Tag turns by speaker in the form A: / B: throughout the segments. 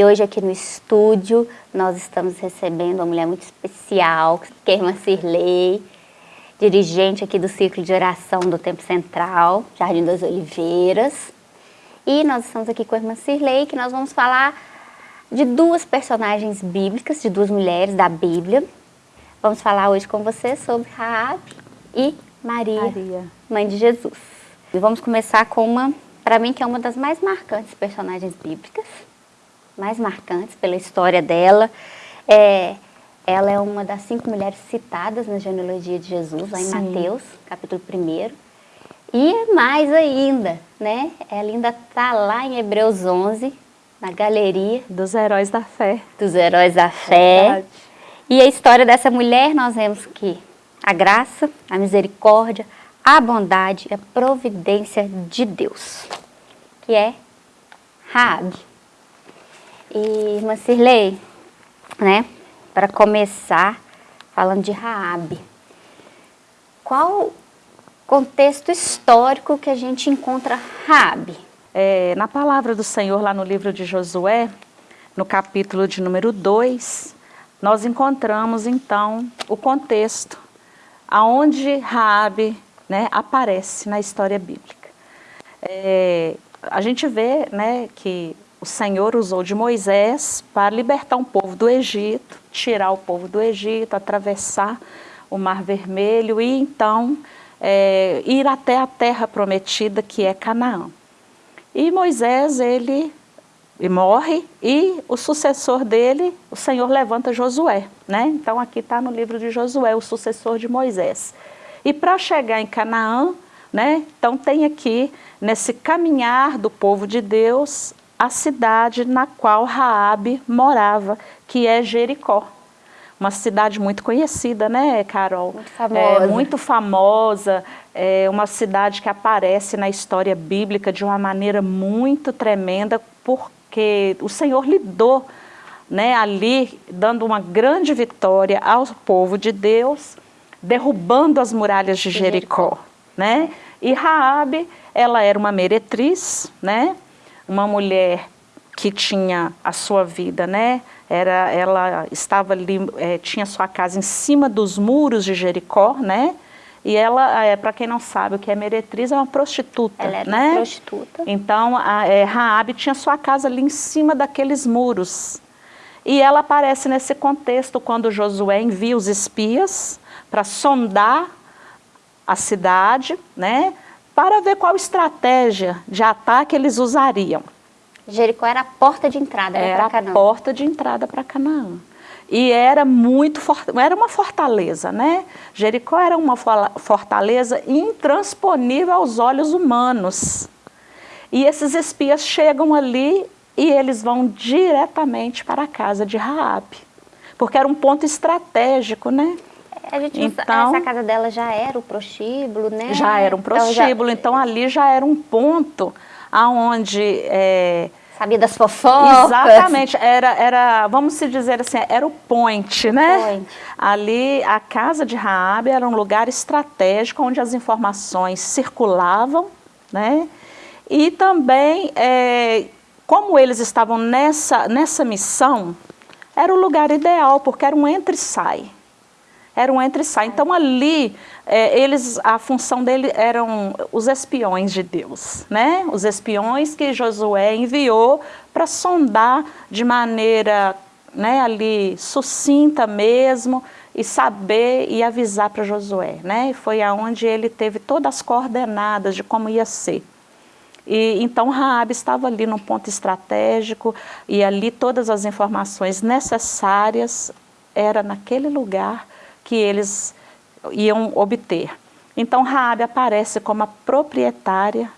A: E hoje aqui no estúdio nós estamos recebendo uma mulher muito especial, que é a irmã Cirlei, dirigente aqui do Círculo de Oração do Tempo Central, Jardim das Oliveiras. E nós estamos aqui com a irmã Cirlei, que nós vamos falar de duas personagens bíblicas, de duas mulheres da Bíblia. Vamos falar hoje com você sobre Raab e Maria, Maria, mãe de Jesus. E vamos começar com uma, para mim, que é uma das mais marcantes personagens bíblicas, mais marcantes pela história dela. É, ela é uma das cinco mulheres citadas na genealogia de Jesus, lá em Sim. Mateus, capítulo 1. E mais ainda, né? Ela ainda está lá em Hebreus 11, na galeria.
B: Dos heróis da fé.
A: Dos heróis da fé. Verdade. E a história dessa mulher, nós vemos que a graça, a misericórdia, a bondade e a providência de Deus, que é Raab. E, irmã Cirlei, né, para começar falando de Raab, qual contexto histórico que a gente encontra Raab?
B: É, na palavra do Senhor, lá no livro de Josué, no capítulo de número 2, nós encontramos então o contexto aonde Raabe né, aparece na história bíblica. É, a gente vê né, que o Senhor usou de Moisés para libertar um povo do Egito, tirar o povo do Egito, atravessar o Mar Vermelho e então é, ir até a terra prometida que é Canaã. E Moisés, ele morre, e o sucessor dele, o Senhor levanta Josué, né? Então aqui está no livro de Josué, o sucessor de Moisés. E para chegar em Canaã, né? Então tem aqui, nesse caminhar do povo de Deus, a cidade na qual Raabe morava, que é Jericó. Uma cidade muito conhecida, né, Carol?
A: Muito famosa.
B: É, muito famosa, é uma cidade que aparece na história bíblica de uma maneira muito tremenda, por porque o Senhor lidou né, ali, dando uma grande vitória ao povo de Deus, derrubando as muralhas de Jericó. Né? E Raabe, ela era uma meretriz, né? Uma mulher que tinha a sua vida, né? Era, ela estava ali, é, tinha sua casa em cima dos muros de Jericó, né? E ela, é, para quem não sabe o que é meretriz, é uma prostituta,
A: ela era
B: né?
A: Uma prostituta.
B: Então, a é, Raabe tinha sua casa ali em cima daqueles muros. E ela aparece nesse contexto quando Josué envia os espias para sondar a cidade, né? Para ver qual estratégia de ataque eles usariam.
A: Jericó era a porta de entrada
B: para Canaã. Era a porta de entrada para Canaã e era muito era uma fortaleza, né? Jericó era uma fortaleza intransponível aos olhos humanos. E esses espias chegam ali e eles vão diretamente para a casa de Raabe, porque era um ponto estratégico, né?
A: A gente então, essa casa dela já era o prostíbulo, né?
B: Já era um prostíbulo, então, já... então ali já era um ponto aonde é,
A: sabia das fofocas.
B: Exatamente, era, era, vamos se dizer assim, era o point, né? Point. Ali, a casa de Raabe era um lugar estratégico onde as informações circulavam, né? E também, é, como eles estavam nessa, nessa missão, era o lugar ideal, porque era um entre e sai era um entre e sai. Então ali, é, eles, a função dele eram os espiões de Deus, né? Os espiões que Josué enviou para sondar de maneira né, ali sucinta mesmo e saber e avisar para Josué, né? E foi aonde ele teve todas as coordenadas de como ia ser. E, então Raabe estava ali num ponto estratégico e ali todas as informações necessárias era naquele lugar que eles iam obter. Então Raabe aparece como a proprietária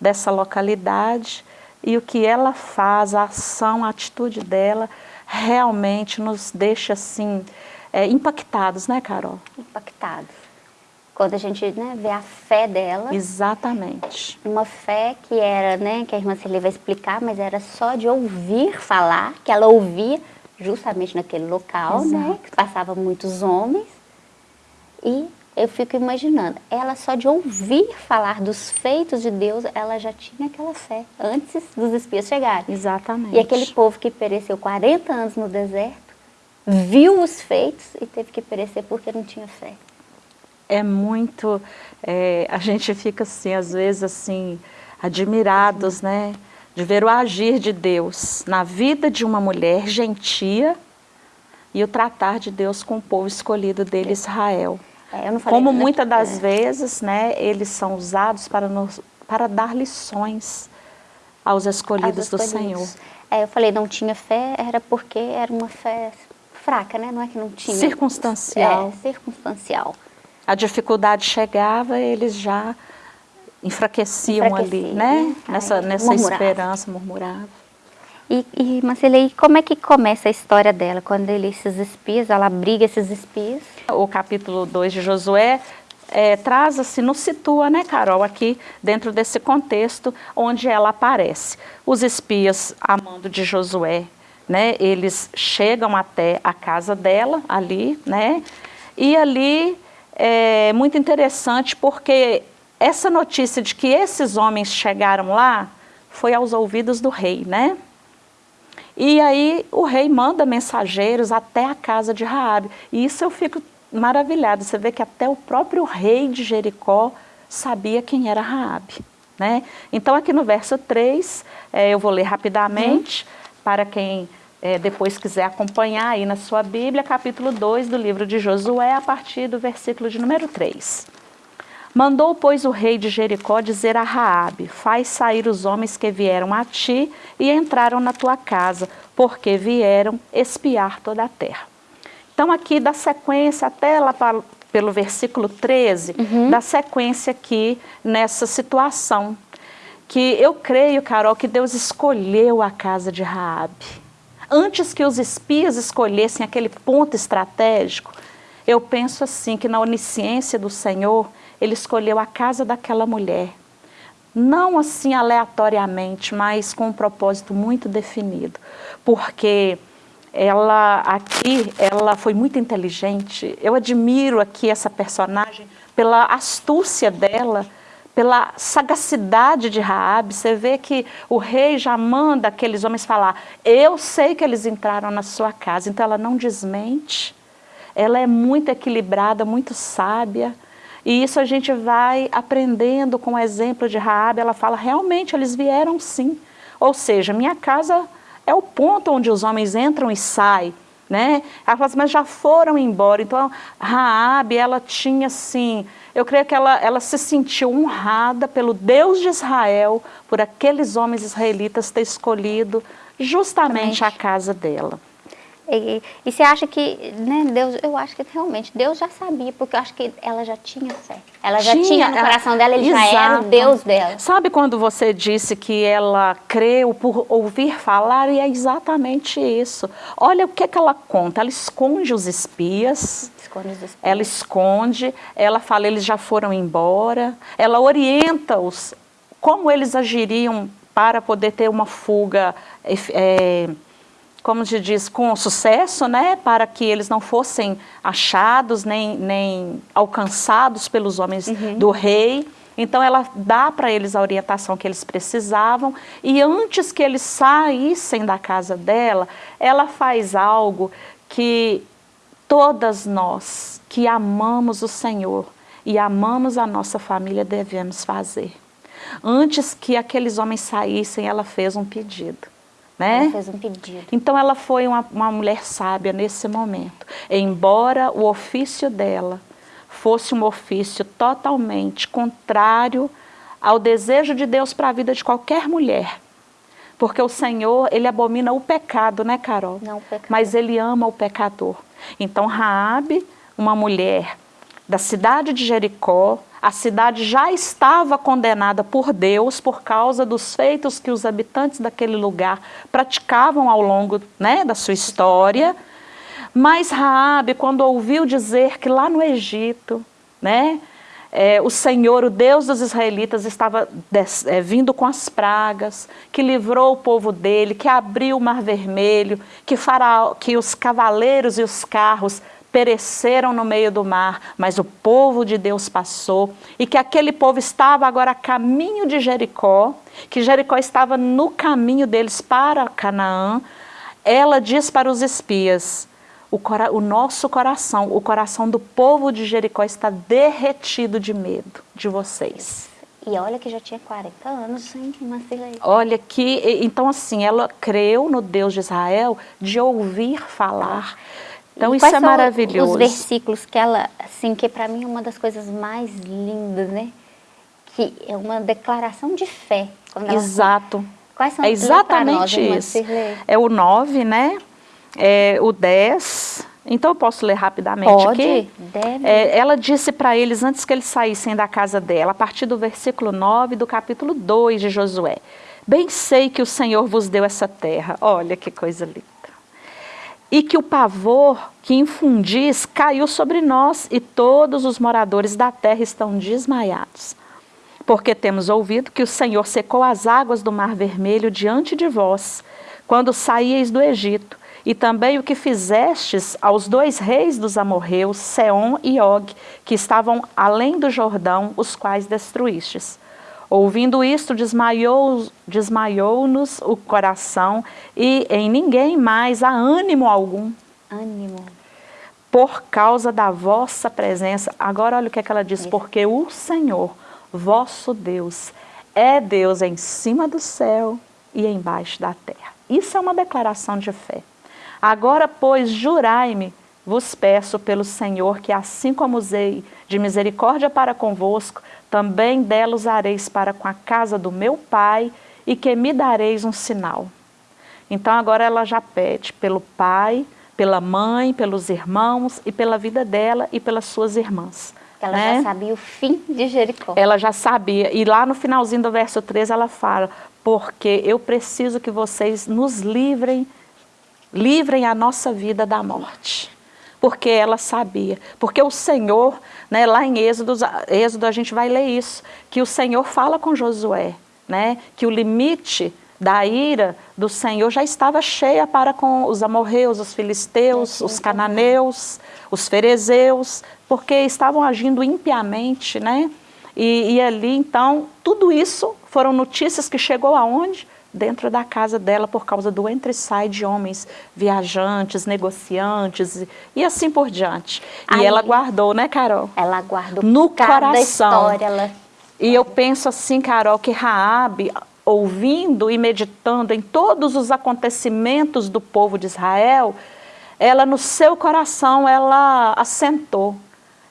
B: dessa localidade e o que ela faz, a ação, a atitude dela, realmente nos deixa assim, é, impactados, né Carol?
A: Impactados. Quando a gente né, vê a fé dela.
B: Exatamente.
A: Uma fé que era, né, que a irmã Celia vai explicar, mas era só de ouvir falar, que ela ouvia justamente naquele local, né, Exato. né, que passava muitos homens, e eu fico imaginando, ela só de ouvir falar dos feitos de Deus, ela já tinha aquela fé, antes dos espias chegarem.
B: Exatamente.
A: E aquele povo que pereceu 40 anos no deserto, viu os feitos e teve que perecer porque não tinha fé.
B: É muito, é, a gente fica assim, às vezes assim, admirados, né? De ver o agir de Deus na vida de uma mulher gentia e o tratar de Deus com o povo escolhido dele, Israel. É, Como muitas das é. vezes, né, eles são usados para, nos, para dar lições aos escolhidos, aos escolhidos. do Senhor.
A: É, eu falei, não tinha fé, era porque era uma fé fraca, né? Não é que não tinha.
B: Circunstancial.
A: É, circunstancial.
B: A dificuldade chegava, eles já enfraqueciam, enfraqueciam ali, né? Nessa, nessa murmurava. esperança, murmuravam.
A: E, e Marcela, como é que começa a história dela? Quando ele, esses espias, ela briga esses espias?
B: O capítulo 2 de Josué é, traz assim, nos situa, né, Carol, aqui dentro desse contexto onde ela aparece. Os espias, amando de Josué, né, eles chegam até a casa dela, ali, né, e ali é muito interessante porque essa notícia de que esses homens chegaram lá foi aos ouvidos do rei, né? E aí o rei manda mensageiros até a casa de Raabe. E isso eu fico maravilhada. Você vê que até o próprio rei de Jericó sabia quem era Raabe. Né? Então aqui no verso 3, é, eu vou ler rapidamente, hum. para quem é, depois quiser acompanhar aí na sua Bíblia, capítulo 2 do livro de Josué, a partir do versículo de número 3. Mandou, pois, o rei de Jericó dizer a Raabe, faz sair os homens que vieram a ti e entraram na tua casa, porque vieram espiar toda a terra. Então aqui dá sequência até lá para, pelo versículo 13, uhum. dá sequência aqui nessa situação. Que eu creio, Carol, que Deus escolheu a casa de Raabe. Antes que os espias escolhessem aquele ponto estratégico, eu penso assim, que na onisciência do Senhor, ele escolheu a casa daquela mulher. Não assim aleatoriamente, mas com um propósito muito definido. Porque ela aqui, ela foi muito inteligente. Eu admiro aqui essa personagem pela astúcia dela, pela sagacidade de Raabe. Você vê que o rei já manda aqueles homens falar, eu sei que eles entraram na sua casa, então ela não desmente. Ela é muito equilibrada, muito sábia. E isso a gente vai aprendendo com o exemplo de Raabe, ela fala, realmente eles vieram sim. Ou seja, minha casa é o ponto onde os homens entram e saem. Né? Ela fala assim, mas já foram embora. Então, Raabe, ela tinha assim, eu creio que ela, ela se sentiu honrada pelo Deus de Israel, por aqueles homens israelitas ter escolhido justamente a casa dela.
A: E, e você acha que, né, Deus, eu acho que realmente Deus já sabia, porque eu acho que ela já tinha fé. Ela já tinha, tinha no coração dela, ele exato. já era o Deus dela.
B: Sabe quando você disse que ela creu por ouvir falar? E é exatamente isso. Olha o que, que ela conta. Ela esconde os espias.
A: Esconde os espias.
B: Ela esconde, ela fala, eles já foram embora. Ela orienta-os como eles agiriam para poder ter uma fuga é, como se diz, com sucesso, né, para que eles não fossem achados nem, nem alcançados pelos homens uhum. do rei. Então ela dá para eles a orientação que eles precisavam e antes que eles saíssem da casa dela, ela faz algo que todas nós que amamos o Senhor e amamos a nossa família devemos fazer. Antes que aqueles homens saíssem, ela fez um pedido. Né?
A: Ela fez um pedido.
B: Então ela foi uma, uma mulher sábia nesse momento. Embora o ofício dela fosse um ofício totalmente contrário ao desejo de Deus para a vida de qualquer mulher. Porque o Senhor, Ele abomina o pecado, né, Carol?
A: Não, o pecado.
B: Mas Ele ama o pecador. Então, Raabe, uma mulher da cidade de Jericó, a cidade já estava condenada por Deus por causa dos feitos que os habitantes daquele lugar praticavam ao longo né, da sua história. Mas Raabe, quando ouviu dizer que lá no Egito, né, é, o Senhor, o Deus dos israelitas, estava des, é, vindo com as pragas, que livrou o povo dele, que abriu o mar vermelho, que, faraó, que os cavaleiros e os carros pereceram no meio do mar, mas o povo de Deus passou, e que aquele povo estava agora a caminho de Jericó, que Jericó estava no caminho deles para Canaã, ela diz para os espias, o, o, nosso coração, o coração do povo de Jericó está derretido de medo de vocês.
A: E olha que já tinha 40 anos, hein, Marcela?
B: Olha que, então assim, ela creu no Deus de Israel de ouvir falar. Então e isso é maravilhoso.
A: os versículos que ela, assim, que para mim é uma das coisas mais lindas, né? Que é uma declaração de fé.
B: Exato.
A: Quais são
B: É exatamente nós, isso. É o 9, né? É o 10. Então eu posso ler rapidamente
A: Pode,
B: aqui?
A: deve.
B: É, ela disse para eles antes que eles saíssem da casa dela, a partir do versículo 9 do capítulo 2 de Josué. Bem sei que o Senhor vos deu essa terra. Olha que coisa linda e que o pavor que infundis caiu sobre nós e todos os moradores da terra estão desmaiados. Porque temos ouvido que o Senhor secou as águas do mar vermelho diante de vós, quando saíeis do Egito, e também o que fizestes aos dois reis dos amorreus, Seom e Og, que estavam além do Jordão, os quais destruístes. Ouvindo isto, desmaiou-nos desmaiou o coração e em ninguém mais há ânimo algum.
A: Ânimo.
B: Por causa da vossa presença. Agora olha o que, é que ela diz. Isso. Porque o Senhor, vosso Deus, é Deus em cima do céu e embaixo da terra. Isso é uma declaração de fé. Agora, pois, jurai-me, vos peço pelo Senhor, que assim como usei de misericórdia para convosco, também dela usareis para com a casa do meu pai e que me dareis um sinal. Então agora ela já pede pelo pai, pela mãe, pelos irmãos e pela vida dela e pelas suas irmãs.
A: Ela né? já sabia o fim de Jericó.
B: Ela já sabia. E lá no finalzinho do verso 13 ela fala, porque eu preciso que vocês nos livrem, livrem a nossa vida da morte porque ela sabia. Porque o Senhor, né, lá em Êxodo, Êxodo a gente vai ler isso, que o Senhor fala com Josué, né, que o limite da ira do Senhor já estava cheia para com os amorreus, os filisteus, os cananeus, os ferezeus, porque estavam agindo impiamente, né? E, e ali, então, tudo isso foram notícias que chegou aonde? Dentro da casa dela por causa do entre-sai de homens viajantes, negociantes e assim por diante. Aí, e ela guardou, né, Carol?
A: Ela guardou
B: no coração. História, ela... E eu penso assim, Carol, que Raabe, ouvindo e meditando em todos os acontecimentos do povo de Israel, ela no seu coração, ela assentou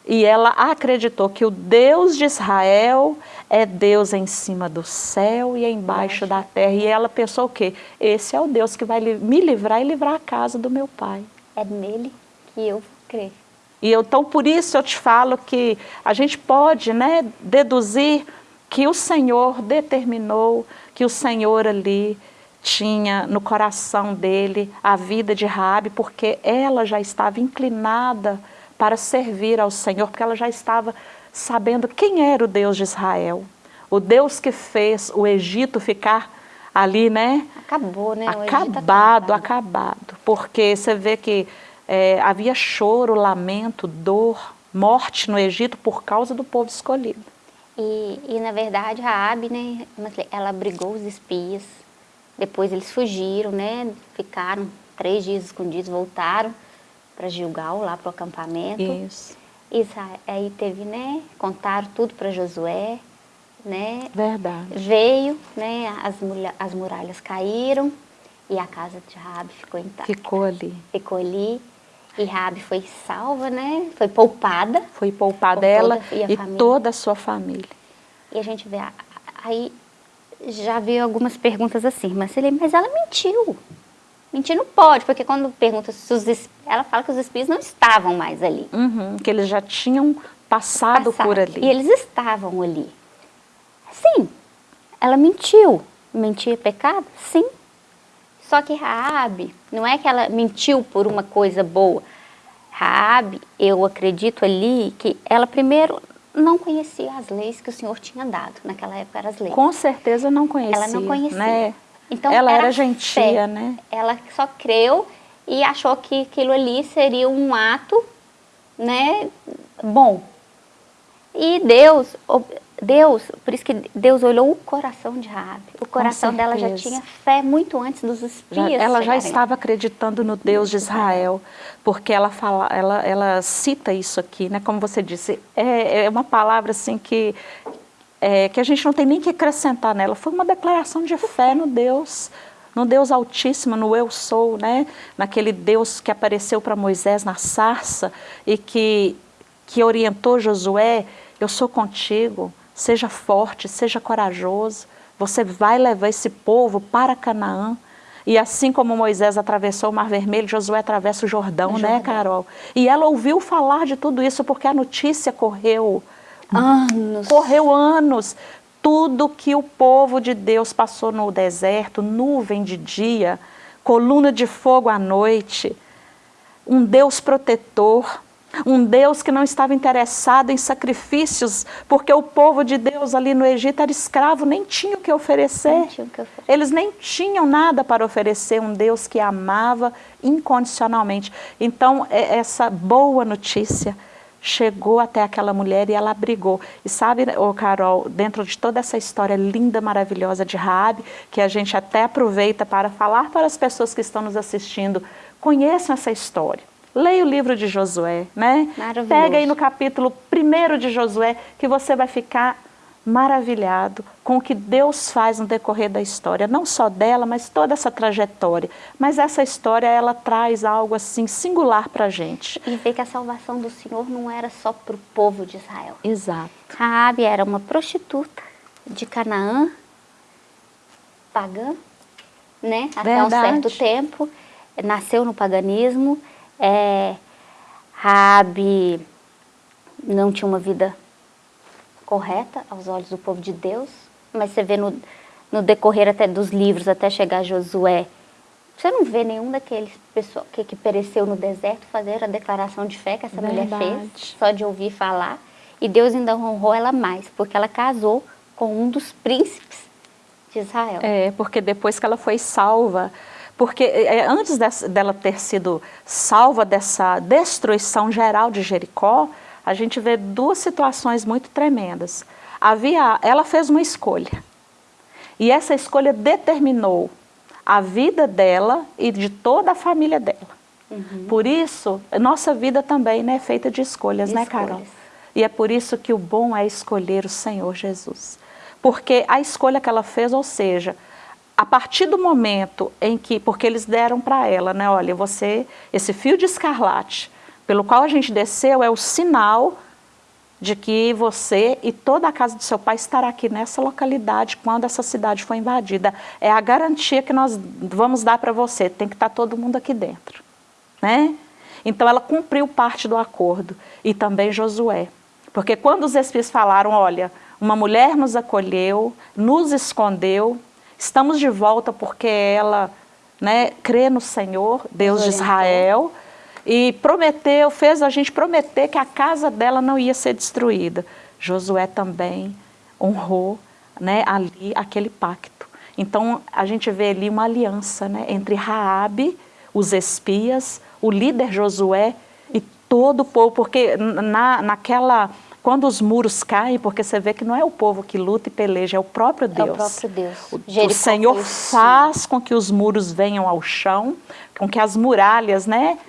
B: e ela acreditou que o Deus de Israel é Deus em cima do céu e embaixo da terra. E ela pensou o quê? Esse é o Deus que vai me livrar e livrar a casa do meu pai.
A: É nele que eu vou crer.
B: E eu, então por isso eu te falo que a gente pode né, deduzir que o Senhor determinou, que o Senhor ali tinha no coração dele a vida de Raabe, porque ela já estava inclinada para servir ao Senhor, porque ela já estava sabendo quem era o Deus de Israel. O Deus que fez o Egito ficar ali, né?
A: Acabou, né?
B: Acabado, acabado. Porque você vê que é, havia choro, lamento, dor, morte no Egito por causa do povo escolhido.
A: E, e na verdade, Raabe, né, ela abrigou os espias, depois eles fugiram, né, ficaram três dias escondidos, voltaram, para Gilgal, lá para o acampamento.
B: Isso.
A: Israel, aí teve, né, contaram tudo para Josué, né?
B: Verdade.
A: Veio, né, as, as muralhas caíram e a casa de Rabi ficou intacta.
B: Ficou ali.
A: Ficou ali. E Rabi foi salva, né? Foi poupada.
B: Foi poupada ela e, e toda a sua família.
A: E a gente vê, aí já veio algumas perguntas assim, mas ela mentiu. Mentir não pode, porque quando pergunta se os ela fala que os espíritos não estavam mais ali.
B: Uhum, que eles já tinham passado, passado por ali.
A: E eles estavam ali. Sim, ela mentiu. Mentir é pecado? Sim. Só que Raabe, não é que ela mentiu por uma coisa boa. Raabe, eu acredito ali que ela primeiro não conhecia as leis que o Senhor tinha dado. Naquela época eram as leis.
B: Com certeza não conhecia.
A: Ela não conhecia.
B: Né? Então, ela era, era gentia,
A: fé.
B: né?
A: Ela só creu e achou que aquilo ali seria um ato né, bom. E Deus, Deus, por isso que Deus olhou o coração de Rabi. O coração dela já tinha fé muito antes dos espias.
B: Já, ela já estava acreditando no Deus de Israel, porque ela fala, ela, ela cita isso aqui, né? Como você disse, é, é uma palavra assim que é, que a gente não tem nem que acrescentar nela. Foi uma declaração de fé no Deus no Deus Altíssimo, no Eu Sou, né? naquele Deus que apareceu para Moisés na sarça e que, que orientou Josué, eu sou contigo, seja forte, seja corajoso, você vai levar esse povo para Canaã. E assim como Moisés atravessou o Mar Vermelho, Josué atravessa o Jordão, o né, Jordão. né, Carol? E ela ouviu falar de tudo isso porque a notícia correu
A: anos.
B: Correu anos tudo que o povo de Deus passou no deserto, nuvem de dia, coluna de fogo à noite, um Deus protetor, um Deus que não estava interessado em sacrifícios, porque o povo de Deus ali no Egito era escravo, nem tinha o que oferecer.
A: Que oferecer.
B: Eles nem tinham nada para oferecer, um Deus que amava incondicionalmente. Então, é essa boa notícia chegou até aquela mulher e ela brigou. E sabe, oh Carol, dentro de toda essa história linda, maravilhosa de Raabe, que a gente até aproveita para falar para as pessoas que estão nos assistindo, conheçam essa história. Leia o livro de Josué, né? Pega aí no capítulo 1 de Josué, que você vai ficar maravilhado com o que Deus faz no decorrer da história, não só dela, mas toda essa trajetória. Mas essa história, ela traz algo assim singular para a gente.
A: E ver que a salvação do Senhor não era só para o povo de Israel.
B: Exato.
A: Raabe era uma prostituta de Canaã, pagã, né? Até Verdade. um certo tempo, nasceu no paganismo. É, Raabe não tinha uma vida correta aos olhos do povo de Deus, mas você vê no, no decorrer até dos livros, até chegar a Josué, você não vê nenhum daqueles pessoal que, que pereceu no deserto fazer a declaração de fé que essa Verdade. mulher fez, só de ouvir falar. E Deus ainda honrou ela mais, porque ela casou com um dos príncipes de Israel.
B: É, porque depois que ela foi salva, porque é, é antes dela ter sido salva dessa destruição geral de Jericó, a gente vê duas situações muito tremendas. Havia, ela fez uma escolha. E essa escolha determinou a vida dela e de toda a família dela. Uhum. Por isso, nossa vida também né, é feita de escolhas, de né, escolhas. Carol? E é por isso que o bom é escolher o Senhor Jesus. Porque a escolha que ela fez, ou seja, a partir do momento em que, porque eles deram para ela, né, olha, você, esse fio de escarlate, pelo qual a gente desceu é o sinal de que você e toda a casa do seu pai estará aqui nessa localidade quando essa cidade for invadida. É a garantia que nós vamos dar para você, tem que estar tá todo mundo aqui dentro. Né? Então ela cumpriu parte do acordo e também Josué. Porque quando os espias falaram, olha, uma mulher nos acolheu, nos escondeu, estamos de volta porque ela né, crê no Senhor, Deus de Israel, e prometeu, fez a gente prometer que a casa dela não ia ser destruída. Josué também honrou né, ali aquele pacto. Então a gente vê ali uma aliança né, entre Raabe, os espias, o líder Josué e todo o povo, porque na, naquela quando os muros caem, porque você vê que não é o povo que luta e peleja, é o próprio Deus. É o
A: próprio Deus.
B: O, o Senhor faz com que os muros venham ao chão, com que as muralhas, né,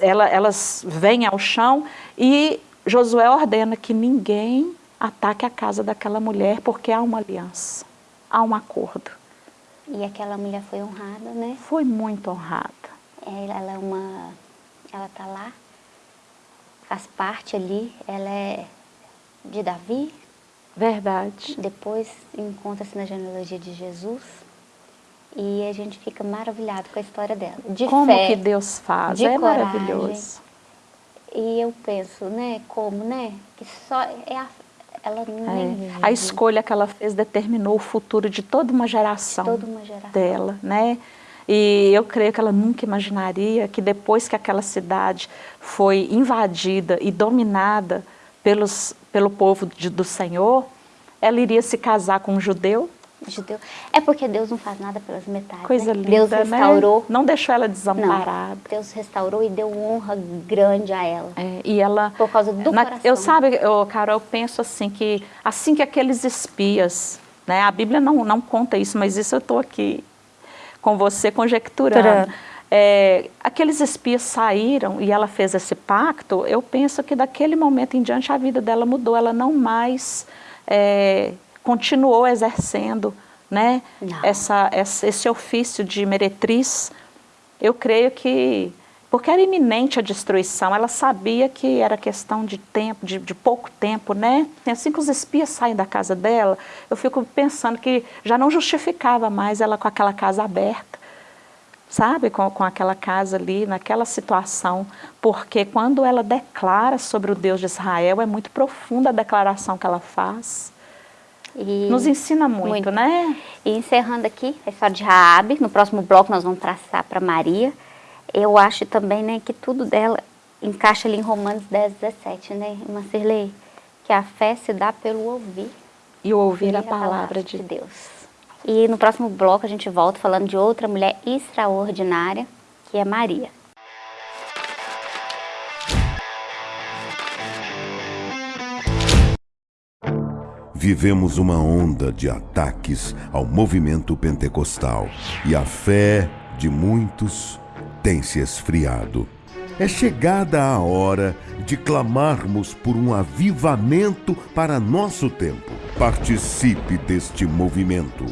B: ela, elas vêm ao chão e Josué ordena que ninguém ataque a casa daquela mulher porque há uma aliança, há um acordo.
A: E aquela mulher foi honrada, né?
B: Foi muito honrada.
A: Ela, ela é uma, ela está lá, faz parte ali, ela é de Davi.
B: Verdade.
A: Depois encontra-se na genealogia de Jesus. E a gente fica maravilhado com a história dela. De
B: como
A: fé,
B: que Deus faz, de é coragem. maravilhoso.
A: E eu penso, né, como, né, que só é a, ela nem
B: é. A escolha que ela fez determinou o futuro de toda uma geração,
A: toda uma geração.
B: dela, né? E eu creio que ela nunca imaginaria que depois que aquela cidade foi invadida e dominada pelos, pelo povo de, do Senhor, ela iria se casar com um judeu,
A: de Deus. É porque Deus não faz nada pelas metades.
B: Coisa
A: né?
B: linda,
A: Deus restaurou.
B: Né? Não deixou ela desamparada. Não,
A: Deus restaurou e deu honra grande a ela.
B: É, e ela...
A: Por causa do
B: na,
A: coração.
B: Eu sabe, eu, Carol, eu penso assim que, assim que aqueles espias, né? A Bíblia não, não conta isso, mas isso eu estou aqui com você conjecturando. É, aqueles espias saíram e ela fez esse pacto, eu penso que daquele momento em diante a vida dela mudou, ela não mais é, continuou exercendo né, essa, essa, esse ofício de meretriz. Eu creio que, porque era iminente a destruição, ela sabia que era questão de tempo, de, de pouco tempo, né? Assim que os espias saem da casa dela, eu fico pensando que já não justificava mais ela com aquela casa aberta sabe, com, com aquela casa ali, naquela situação, porque quando ela declara sobre o Deus de Israel, é muito profunda a declaração que ela faz. E Nos ensina muito, muito, né?
A: E encerrando aqui a história de Raabe, no próximo bloco nós vamos traçar para Maria. Eu acho também né, que tudo dela encaixa ali em Romanos 10, 17, né, Irmã Cirlei? Que a fé se dá pelo ouvir.
B: E ouvir a palavra, a palavra de, de
A: Deus. E no próximo bloco a gente volta falando de outra mulher extraordinária, que é Maria.
C: Vivemos uma onda de ataques ao movimento pentecostal e a fé de muitos tem se esfriado. É chegada a hora de clamarmos por um avivamento para nosso tempo. Participe deste movimento.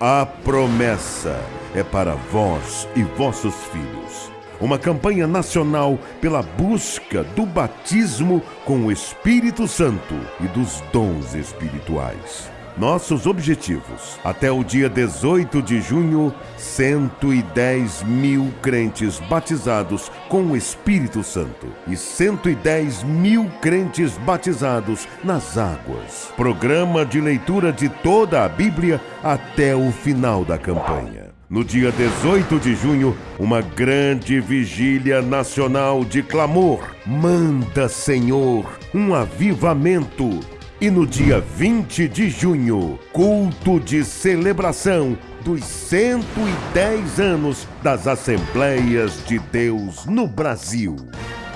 C: A promessa é para vós e vossos filhos. Uma campanha nacional pela busca do batismo com o Espírito Santo e dos dons espirituais. Nossos objetivos. Até o dia 18 de junho, 110 mil crentes batizados com o Espírito Santo e 110 mil crentes batizados nas águas. Programa de leitura de toda a Bíblia até o final da campanha. No dia 18 de junho, uma grande vigília nacional de clamor. Manda, Senhor, um avivamento e no dia 20 de junho, culto de celebração dos 110 anos das Assembleias de Deus no Brasil.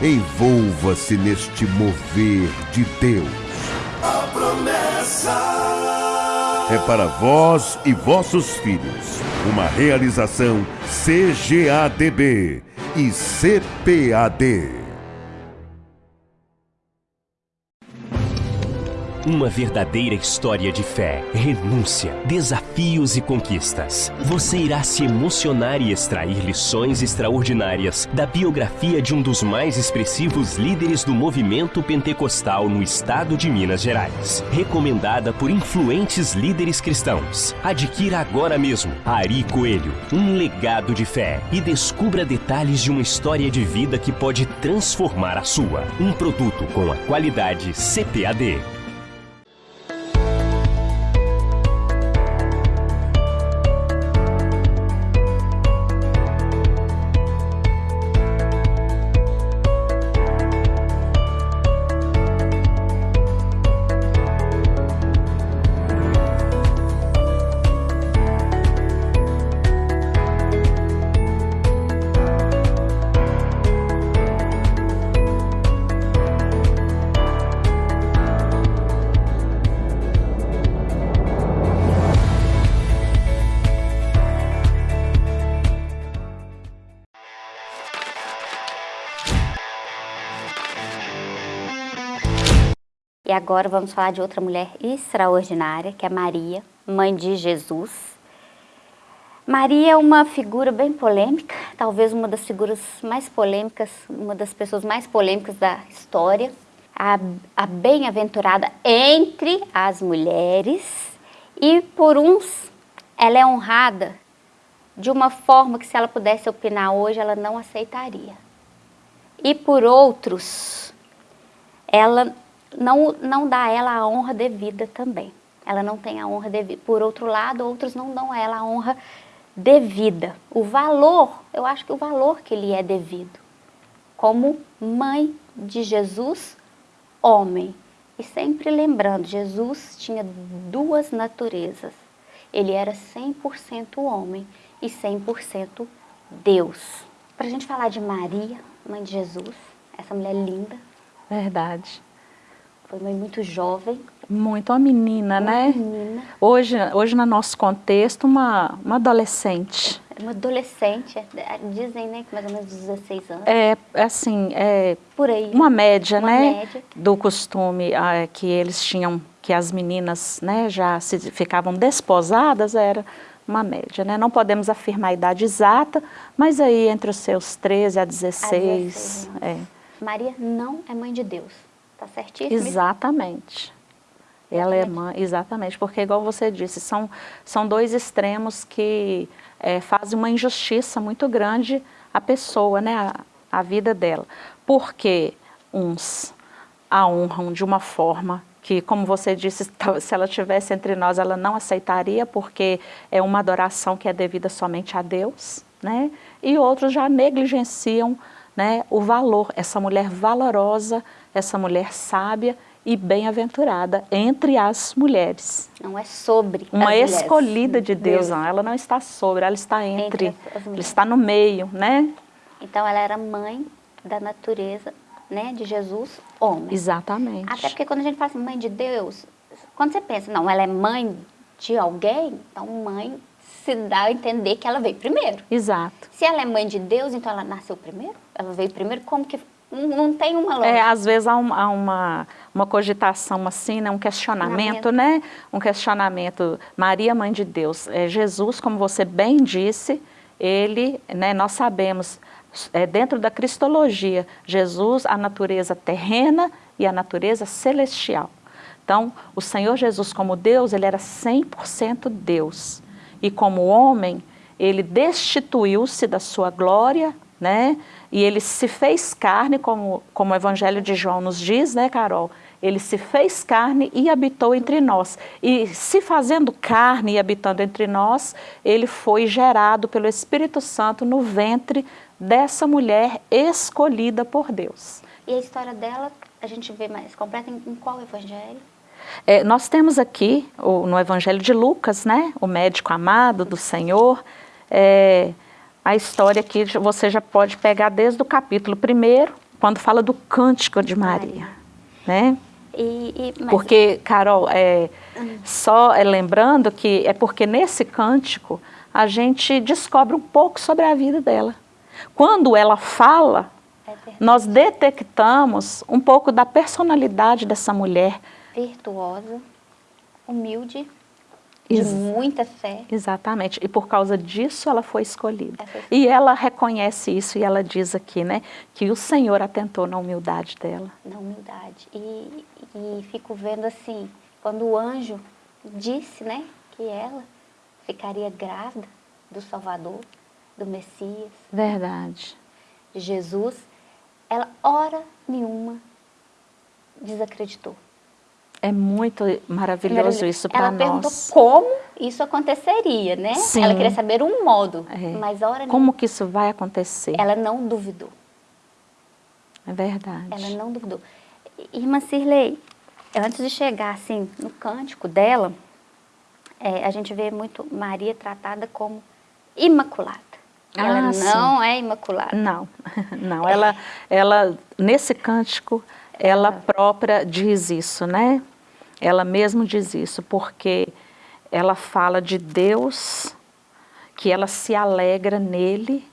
C: Envolva-se neste mover de Deus. A promessa é para vós e vossos filhos. Uma realização CGADB e CPAD.
D: Uma verdadeira história de fé, renúncia, desafios e conquistas. Você irá se emocionar e extrair lições extraordinárias da biografia de um dos mais expressivos líderes do movimento pentecostal no estado de Minas Gerais. Recomendada por influentes líderes cristãos. Adquira agora mesmo Ari Coelho, um legado de fé e descubra detalhes de uma história de vida que pode transformar a sua. Um produto com a qualidade CPAD.
A: Agora vamos falar de outra mulher extraordinária, que é Maria, mãe de Jesus. Maria é uma figura bem polêmica, talvez uma das figuras mais polêmicas, uma das pessoas mais polêmicas da história. A, a bem-aventurada entre as mulheres e por uns ela é honrada de uma forma que se ela pudesse opinar hoje, ela não aceitaria. E por outros, ela não, não dá a ela a honra devida também. Ela não tem a honra devida. Por outro lado, outros não dão a ela a honra devida. O valor, eu acho que o valor que lhe é devido. Como mãe de Jesus, homem. E sempre lembrando, Jesus tinha duas naturezas. ele era 100% homem e 100% Deus. Para a gente falar de Maria, mãe de Jesus, essa mulher linda.
B: Verdade.
A: Foi mãe muito jovem.
B: Muito, uma menina,
A: uma
B: né?
A: Menina.
B: Hoje, hoje, no nosso contexto, uma, uma adolescente.
A: Uma adolescente, é, é, dizem, né, que mais ou menos 16 anos.
B: É, assim, é...
A: Por aí.
B: Uma média,
A: uma
B: né?
A: Média.
B: Do costume ah, que eles tinham, que as meninas, né, já se, ficavam desposadas, era uma média, né? Não podemos afirmar a idade exata, mas aí entre os seus 13 a 16. A 16 é.
A: Maria não é mãe de Deus. Tá certíssimo?
B: Exatamente. Ela é mãe, exatamente, porque igual você disse, são, são dois extremos que é, fazem uma injustiça muito grande à pessoa, né, a, a vida dela. Porque uns a honram de uma forma que, como você disse, se ela tivesse entre nós, ela não aceitaria, porque é uma adoração que é devida somente a Deus, né? E outros já negligenciam né, o valor, essa mulher valorosa, essa mulher sábia e bem-aventurada entre as mulheres.
A: Não é sobre
B: Uma escolhida de Deus, Deus, não. Ela não está sobre, ela está entre, entre ela está no meio, né?
A: Então ela era mãe da natureza, né, de Jesus, homem.
B: Exatamente.
A: Até porque quando a gente fala assim, mãe de Deus, quando você pensa, não, ela é mãe de alguém, então mãe se dá a entender que ela veio primeiro.
B: Exato.
A: Se ela é mãe de Deus, então ela nasceu primeiro? Ela veio primeiro? Como que não tem uma lógica.
B: É, às vezes há, um, há uma, uma cogitação assim, né, um questionamento, né? Um questionamento, Maria, Mãe de Deus, é, Jesus, como você bem disse, ele, né, nós sabemos, é, dentro da cristologia, Jesus, a natureza terrena e a natureza celestial. Então, o Senhor Jesus como Deus, ele era 100% Deus. E como homem, ele destituiu-se da sua glória, né? E ele se fez carne, como, como o Evangelho de João nos diz, né, Carol? Ele se fez carne e habitou entre nós. E se fazendo carne e habitando entre nós, ele foi gerado pelo Espírito Santo no ventre dessa mulher escolhida por Deus.
A: E a história dela, a gente vê mais completa em, em qual evangelho?
B: É, nós temos aqui, o, no Evangelho de Lucas, né, o médico amado do Senhor, é, a história aqui você já pode pegar desde o capítulo 1, quando fala do cântico de Maria. Né?
A: E, e,
B: Porque, Carol, é, hum. só é, lembrando que é porque nesse cântico a gente descobre um pouco sobre a vida dela. Quando ela fala, é nós detectamos um pouco da personalidade dessa mulher.
A: Virtuosa, humilde, de muita fé.
B: Exatamente, e por causa disso ela foi escolhida. E ela reconhece isso e ela diz aqui, né, que o Senhor atentou na humildade dela.
A: Na humildade, e, e fico vendo assim, quando o anjo disse, né, que ela ficaria grávida do Salvador, do Messias.
B: Verdade.
A: De Jesus, ela hora nenhuma desacreditou.
B: É muito maravilhoso isso para nós.
A: Ela perguntou como isso aconteceria, né? Sim. Ela queria saber um modo, é. mas hora
B: Como que isso vai acontecer?
A: Ela não duvidou.
B: É verdade.
A: Ela não duvidou. Irmã Cirlei, antes de chegar assim no cântico dela, é, a gente vê muito Maria tratada como imaculada. Ah, ela não sim. é imaculada.
B: Não, não. Ela, ela nesse cântico, ela própria diz isso, né? Ela mesmo diz isso, porque ela fala de Deus, que ela se alegra nele,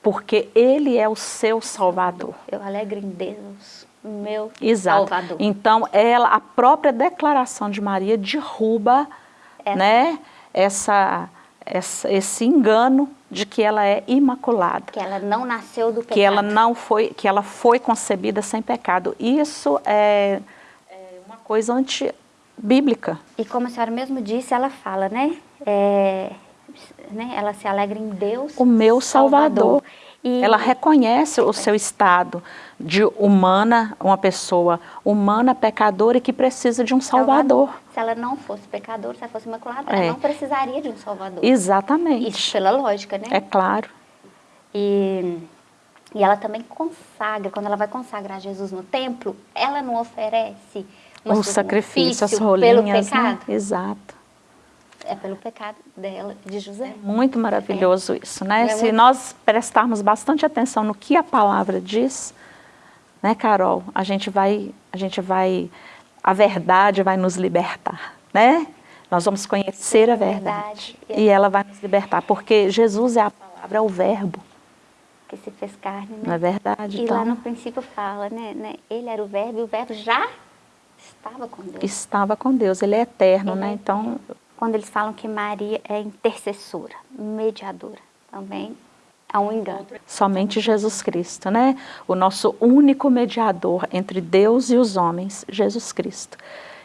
B: porque ele é o seu Salvador.
A: Eu alegro em Deus, meu
B: Exato.
A: Salvador.
B: Então, ela, a própria declaração de Maria derruba essa. né, essa, essa, esse engano de que ela é imaculada.
A: Que ela não nasceu do pecado.
B: Que ela não foi, que ela foi concebida sem pecado. Isso é, é uma coisa antibíblica.
A: E como a senhora mesmo disse, ela fala, né? É, né? Ela se alegra em Deus.
B: O meu Salvador. Salvador. E... Ela reconhece o seu estado de humana, uma pessoa humana, pecadora e que precisa de um salvador. salvador.
A: Se ela não fosse pecadora, se ela fosse imaculada, é. ela não precisaria de um salvador.
B: Exatamente.
A: Isso pela lógica, né?
B: É claro.
A: E, e ela também consagra, quando ela vai consagrar Jesus no templo, ela não oferece
B: o sacrifício, as rolinhas, pelo né? pecado. Né? Exato.
A: É pelo pecado dela, de José. É
B: muito maravilhoso é. isso, né? É Se muito... nós prestarmos bastante atenção no que a palavra diz, né, Carol? A gente vai, a gente vai, a verdade vai nos libertar, né? Nós vamos conhecer a verdade, verdade. e ela vai nos libertar, porque Jesus é a palavra, é o verbo.
A: Que se fez carne, né?
B: Não é verdade?
A: E então... lá no princípio fala, né, né? Ele era o verbo e o verbo já estava com Deus.
B: Estava com Deus, ele é eterno, ele né? É então...
A: Quando eles falam que Maria é intercessora, mediadora, também há um engano.
B: Somente Jesus Cristo, né? O nosso único mediador entre Deus e os homens, Jesus Cristo.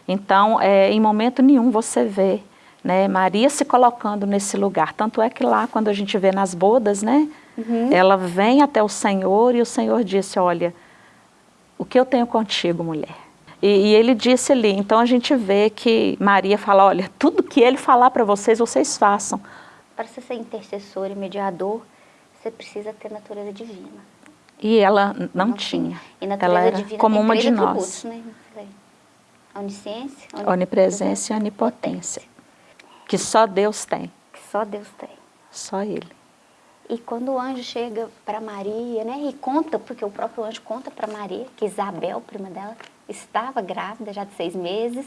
B: Então, é, em momento nenhum você vê né, Maria se colocando nesse lugar. Tanto é que lá, quando a gente vê nas bodas, né, uhum. ela vem até o Senhor e o Senhor disse, olha, o que eu tenho contigo, mulher? E, e, ele disse ali, então a gente vê que Maria fala, olha, tudo que ele falar para vocês, vocês façam.
A: Para você ser intercessor e mediador, você precisa ter natureza divina.
B: E ela não, não tinha. E natureza ela era divina como uma de nós. Né?
A: Onisciência,
B: onipresença e onipotência. Que só Deus tem.
A: Que só Deus tem.
B: Só Ele.
A: E quando o anjo chega para Maria, né, e conta, porque o próprio anjo conta para Maria que Isabel, prima dela, estava grávida já de seis meses,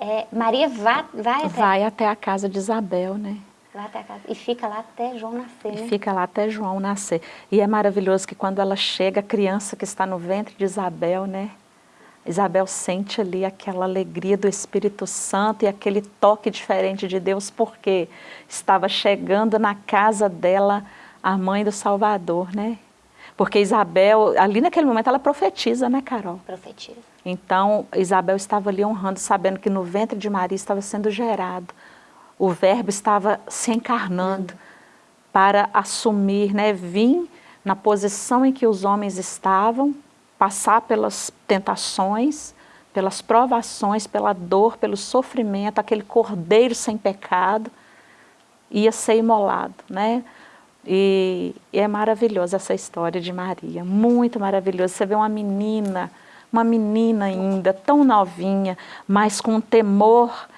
A: é, Maria vai, vai até...
B: Vai até a casa de Isabel, né?
A: Vai até a casa, e fica lá até João nascer,
B: né? E fica lá até João nascer. E é maravilhoso que quando ela chega, a criança que está no ventre de Isabel, né? Isabel sente ali aquela alegria do Espírito Santo e aquele toque diferente de Deus, porque estava chegando na casa dela a mãe do Salvador, né? Porque Isabel, ali naquele momento, ela profetiza, né, Carol?
A: Profetiza.
B: Então, Isabel estava ali honrando, sabendo que no ventre de Maria estava sendo gerado. O verbo estava se encarnando para assumir, né, vir na posição em que os homens estavam, passar pelas tentações, pelas provações, pela dor, pelo sofrimento, aquele cordeiro sem pecado, ia ser imolado, né? E, e é maravilhosa essa história de Maria, muito maravilhosa. Você vê uma menina, uma menina ainda, tão novinha, mas com um temor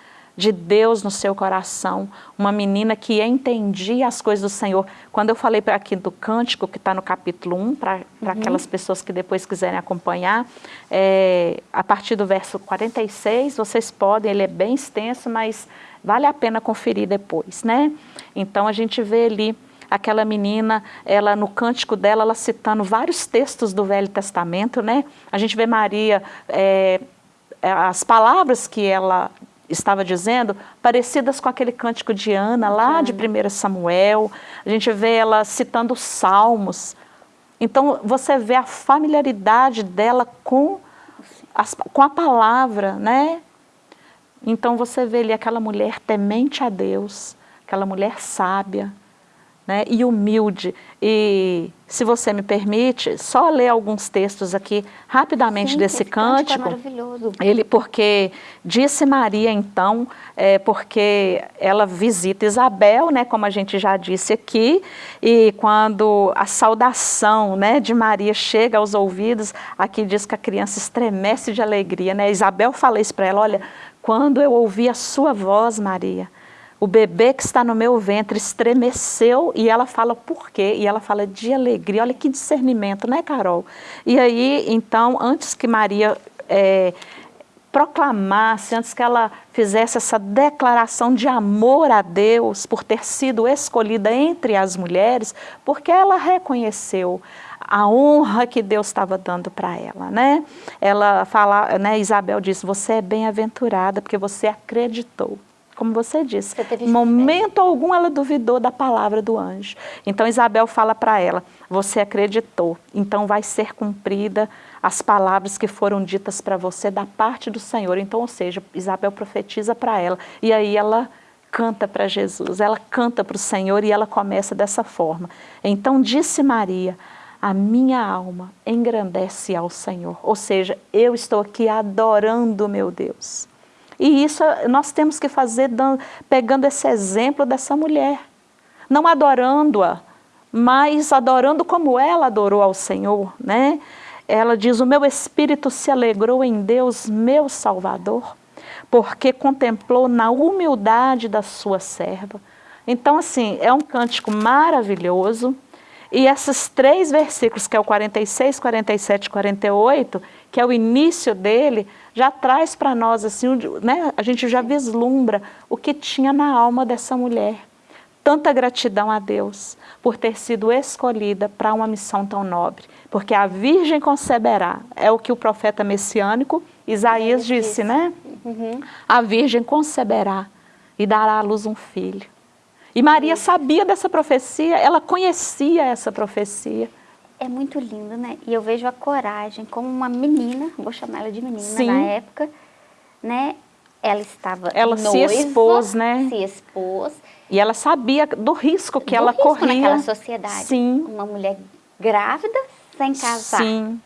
B: de Deus no seu coração, uma menina que entendia as coisas do Senhor. Quando eu falei para aqui do cântico, que está no capítulo 1, para uhum. aquelas pessoas que depois quiserem acompanhar, é, a partir do verso 46, vocês podem, ele é bem extenso, mas vale a pena conferir depois, né? Então a gente vê ali aquela menina, ela no cântico dela, ela citando vários textos do Velho Testamento, né? A gente vê Maria, é, as palavras que ela estava dizendo, parecidas com aquele cântico de Ana, lá de 1 Samuel. A gente vê ela citando salmos. Então, você vê a familiaridade dela com, as, com a palavra, né? Então, você vê ali aquela mulher temente a Deus, aquela mulher sábia, né, e humilde. E, se você me permite, só ler alguns textos aqui rapidamente Sim, desse cântico. É maravilhoso. Ele, porque disse Maria então, é, porque ela visita Isabel, né, como a gente já disse aqui, e quando a saudação né, de Maria chega aos ouvidos, aqui diz que a criança estremece de alegria. Né? Isabel fala isso para ela, olha, quando eu ouvi a sua voz, Maria, o bebê que está no meu ventre estremeceu e ela fala por quê? E ela fala de alegria. Olha que discernimento, né, Carol? E aí, então, antes que Maria é, proclamasse, antes que ela fizesse essa declaração de amor a Deus por ter sido escolhida entre as mulheres, porque ela reconheceu a honra que Deus estava dando para ela, né? Ela fala, né, Isabel disse, você é bem-aventurada porque você acreditou como você disse, você momento algum ela duvidou da palavra do anjo. Então Isabel fala para ela, você acreditou, então vai ser cumprida as palavras que foram ditas para você da parte do Senhor. Então, ou seja, Isabel profetiza para ela, e aí ela canta para Jesus, ela canta para o Senhor e ela começa dessa forma. Então disse Maria, a minha alma engrandece ao Senhor, ou seja, eu estou aqui adorando meu Deus. E isso nós temos que fazer pegando esse exemplo dessa mulher. Não adorando-a, mas adorando como ela adorou ao Senhor. Né? Ela diz, o meu espírito se alegrou em Deus, meu Salvador, porque contemplou na humildade da sua serva. Então, assim, é um cântico maravilhoso. E esses três versículos, que é o 46, 47 e 48, que é o início dele, já traz para nós, assim, né, a gente já vislumbra o que tinha na alma dessa mulher. Tanta gratidão a Deus por ter sido escolhida para uma missão tão nobre. Porque a virgem conceberá, é o que o profeta messiânico Isaías disse, né? Uhum. A virgem conceberá e dará à luz um filho. E Maria sabia dessa profecia, ela conhecia essa profecia.
A: É muito lindo, né? E eu vejo a coragem como uma menina, vou chamar ela de menina Sim. na época, né? Ela estava
B: Ela
A: noiva,
B: se expôs, né?
A: Se expôs.
B: E ela sabia do risco que
A: do
B: ela
A: risco
B: corria.
A: naquela sociedade.
B: Sim.
A: Uma mulher grávida sem casar.
B: Sim.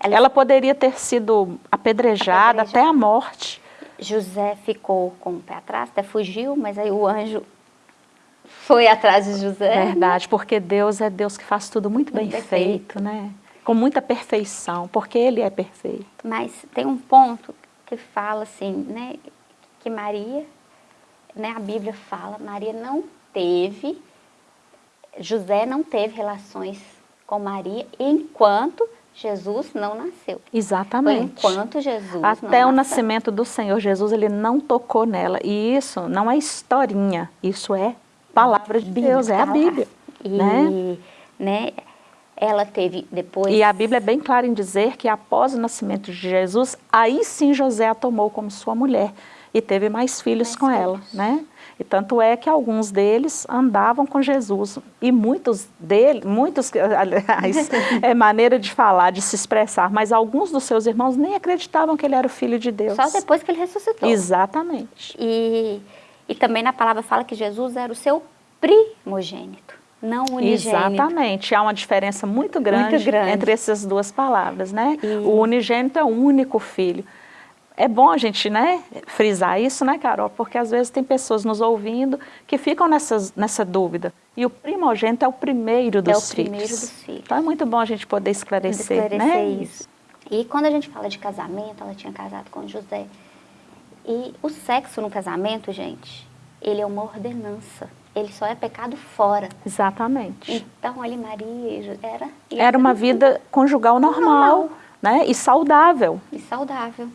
B: Ela, ela poderia ter sido apedrejada, apedrejada até a morte.
A: José ficou com o pé atrás, até fugiu, mas aí o anjo foi atrás de José.
B: Verdade, porque Deus é Deus que faz tudo muito, muito bem feito, né? Com muita perfeição, porque Ele é perfeito.
A: Mas tem um ponto que fala assim, né? Que Maria, né? A Bíblia fala, Maria não teve, José não teve relações com Maria enquanto Jesus não nasceu.
B: Exatamente.
A: Foi enquanto Jesus
B: Até o nascimento do Senhor Jesus, ele não tocou nela. E isso não é historinha, isso é palavra de Deus, é a Bíblia.
A: E, né? né? Ela teve depois...
B: E a Bíblia é bem clara em dizer que após o nascimento de Jesus, aí sim José a tomou como sua mulher e teve mais filhos mais com filhos. ela, né? E tanto é que alguns deles andavam com Jesus. E muitos deles, muitos, aliás, é maneira de falar, de se expressar, mas alguns dos seus irmãos nem acreditavam que ele era o filho de Deus.
A: Só depois que ele ressuscitou.
B: Exatamente.
A: E, e também na palavra fala que Jesus era o seu primogênito, não unigênito.
B: Exatamente. Há uma diferença muito grande, muito grande. entre essas duas palavras, né? E... O unigênito é o único filho é bom a gente né, frisar isso, né, Carol? Porque às vezes tem pessoas nos ouvindo que ficam nessas, nessa dúvida. E o primogênito é o primeiro dos
A: é o
B: filhos.
A: primeiro dos filhos.
B: Então é muito bom a gente poder esclarecer,
A: esclarecer
B: né?
A: isso. E quando a gente fala de casamento, ela tinha casado com José. E o sexo no casamento, gente, ele é uma ordenança. Ele só é pecado fora.
B: Exatamente.
A: Então, ali Maria era...
B: Era uma vida conjugal normal, normal, né? E saudável.
A: E saudável.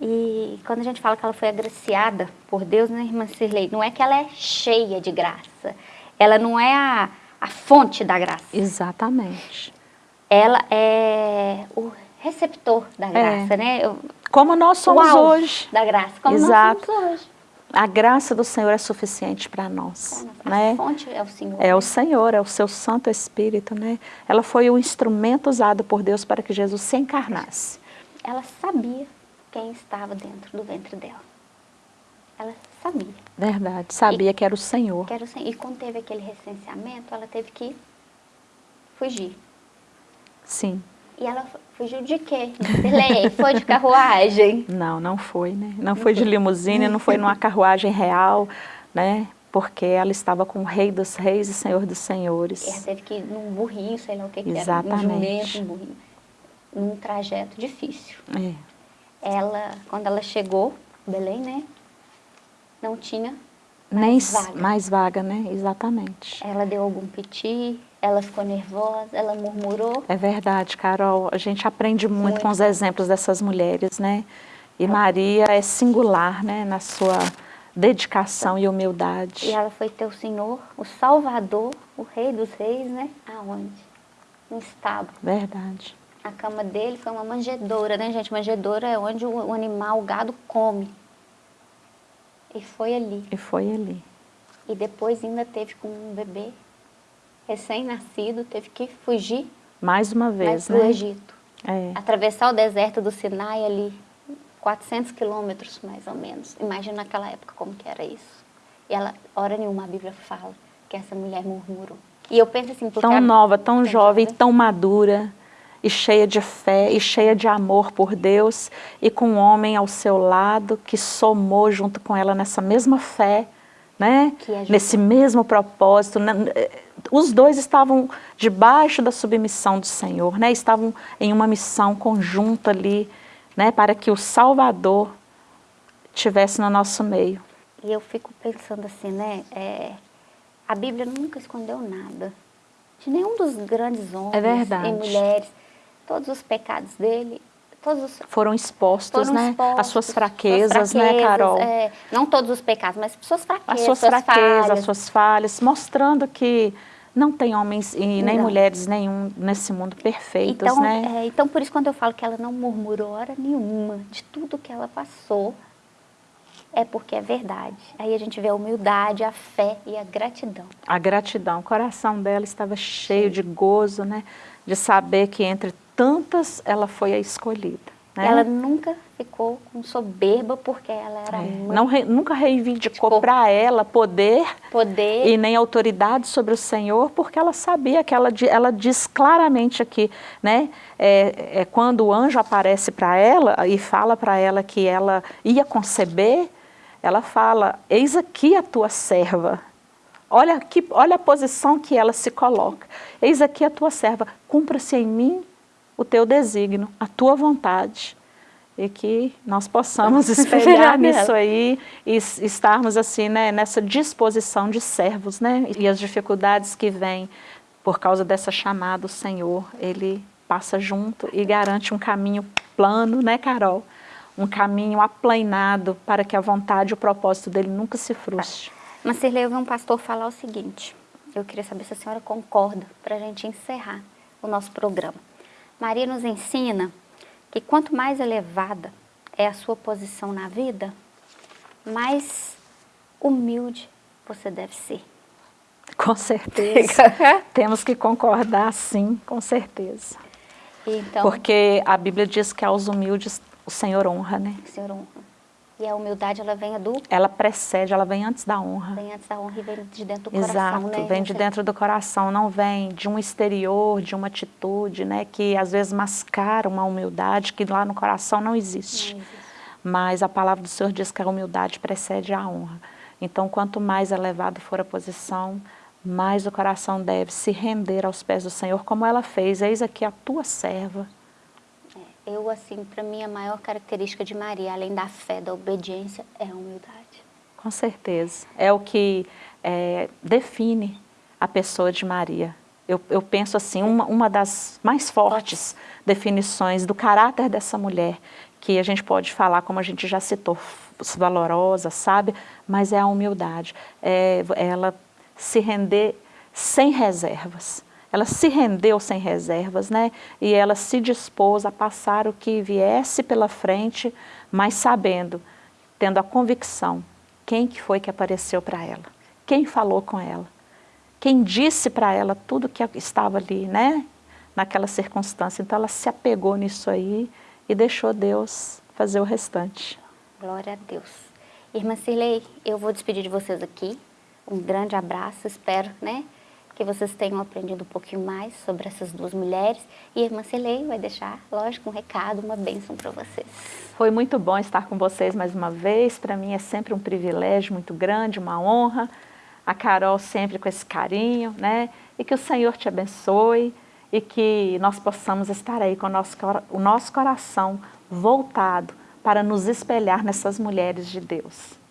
A: E quando a gente fala que ela foi agraciada por Deus, né, irmã Cirlei? Não é que ela é cheia de graça. Ela não é a, a fonte da graça.
B: Exatamente.
A: Ela é o receptor da é. graça, é. né?
B: Como nós somos hoje.
A: da graça, como Exato. nós somos hoje.
B: A graça do Senhor é suficiente para nós.
A: A
B: né?
A: fonte é o Senhor.
B: É o Senhor, é o seu Santo Espírito, né? Ela foi o instrumento usado por Deus para que Jesus se encarnasse.
A: Ela sabia quem estava dentro do ventre dela. Ela sabia.
B: Verdade, sabia e, que era o Senhor.
A: Que era o Senhor. E quando teve aquele recenseamento, ela teve que fugir.
B: Sim.
A: E ela fugiu de quê? Foi de carruagem?
B: Não, não foi, né? Não foi de limusine, não foi numa carruagem real, né? Porque ela estava com o rei dos reis e senhor dos senhores.
A: Ela teve que ir num burrinho, sei lá o que,
B: Exatamente.
A: que era, um jumento, um burrinho. Num trajeto difícil.
B: É
A: ela, quando ela chegou, Belém, né? Não tinha
B: mais
A: Nem vaga.
B: mais vaga, né? Exatamente.
A: Ela deu algum piti, ela ficou nervosa, ela murmurou.
B: É verdade, Carol. A gente aprende muito, muito. com os exemplos dessas mulheres, né? E Maria é singular, né? Na sua dedicação e humildade.
A: E ela foi ter o Senhor, o Salvador, o Rei dos Reis, né? Aonde? No estábulo.
B: Verdade.
A: A cama dele foi uma manjedoura, né, gente? Manjedoura é onde o, animal, o gado, come. E foi ali.
B: E foi ali.
A: E depois ainda teve com um bebê recém-nascido, teve que fugir.
B: Mais uma vez,
A: né?
B: para o
A: Egito.
B: É.
A: Atravessar o deserto do Sinai ali, 400 quilômetros mais ou menos. Imagina naquela época como que era isso. E ela, hora nenhuma, a Bíblia fala que essa mulher murmurou. E eu penso assim...
B: Tão nova, tão jovem, tão madura e cheia de fé e cheia de amor por Deus e com um homem ao seu lado que somou junto com ela nessa mesma fé, né? nesse mesmo propósito. Né? Os dois estavam debaixo da submissão do Senhor, né? estavam em uma missão conjunta ali, né? para que o Salvador tivesse no nosso meio.
A: E eu fico pensando assim, né? É, a Bíblia nunca escondeu nada. De nenhum dos grandes homens
B: é
A: e mulheres. Todos os pecados dele os,
B: foram expostos,
A: foram
B: né?
A: Expostos,
B: as suas fraquezas, suas fraquezas né, Carol?
A: É, não todos os pecados, mas suas fraquezas.
B: As suas,
A: suas
B: fraquezas,
A: falhas.
B: as suas falhas, mostrando que não tem homens e nem não. mulheres nenhum nesse mundo perfeitos,
A: então,
B: né?
A: É, então, por isso, quando eu falo que ela não murmurou hora nenhuma de tudo que ela passou, é porque é verdade. Aí a gente vê a humildade, a fé e a gratidão.
B: A gratidão. O coração dela estava cheio Sim. de gozo, né? De saber que entre tantas ela foi a escolhida. Né?
A: Ela nunca ficou com soberba porque ela era é.
B: Não re, nunca reivindicou tipo, para ela poder,
A: poder
B: e nem autoridade sobre o Senhor, porque ela sabia que ela, ela diz claramente aqui, né? É, é quando o anjo aparece para ela e fala para ela que ela ia conceber, ela fala, eis aqui a tua serva. Olha, aqui, olha a posição que ela se coloca. Eis aqui a tua serva, cumpra-se em mim o teu desígnio, a tua vontade. E que nós possamos espelhar nisso aí e estarmos assim, né, nessa disposição de servos, né? E as dificuldades que vêm por causa dessa chamada, o Senhor, Ele passa junto e garante um caminho plano, né, Carol? Um caminho aplanado para que a vontade e o propósito dele nunca se frustre.
A: Mas Cirlei, eu vi um pastor falar o seguinte, eu queria saber se a senhora concorda para a gente encerrar o nosso programa. Maria nos ensina que quanto mais elevada é a sua posição na vida, mais humilde você deve ser.
B: Com certeza. Temos que concordar, sim, com certeza.
A: Então,
B: Porque a Bíblia diz que aos humildes o Senhor honra, né?
A: O Senhor honra. E a humildade, ela vem do...
B: Ela precede, ela vem antes da honra.
A: Vem antes da honra e vem de dentro do
B: Exato,
A: coração, né?
B: vem de dentro do coração, não vem de um exterior, de uma atitude, né? Que às vezes mascara uma humildade que lá no coração não existe. Não existe. Mas a palavra do Senhor diz que a humildade precede a honra. Então, quanto mais elevada for a posição, mais o coração deve se render aos pés do Senhor, como ela fez. Eis aqui a tua serva,
A: eu, assim, para mim, a maior característica de Maria, além da fé, da obediência, é a humildade.
B: Com certeza. É o que é, define a pessoa de Maria. Eu, eu penso assim, uma, uma das mais fortes definições do caráter dessa mulher, que a gente pode falar, como a gente já citou, valorosa, sabe? Mas é a humildade. É ela se render sem reservas ela se rendeu sem reservas, né? E ela se dispôs a passar o que viesse pela frente, mas sabendo, tendo a convicção, quem que foi que apareceu para ela? Quem falou com ela? Quem disse para ela tudo que estava ali, né? Naquela circunstância. Então ela se apegou nisso aí e deixou Deus fazer o restante.
A: Glória a Deus. Irmã Cirlei, eu vou despedir de vocês aqui. Um grande abraço, espero, né? Que vocês tenham aprendido um pouquinho mais sobre essas duas mulheres. E a irmã Celei vai deixar, lógico, um recado, uma bênção para vocês.
B: Foi muito bom estar com vocês mais uma vez. Para mim é sempre um privilégio muito grande, uma honra. A Carol sempre com esse carinho, né? E que o Senhor te abençoe e que nós possamos estar aí com o nosso, o nosso coração voltado para nos espelhar nessas mulheres de Deus.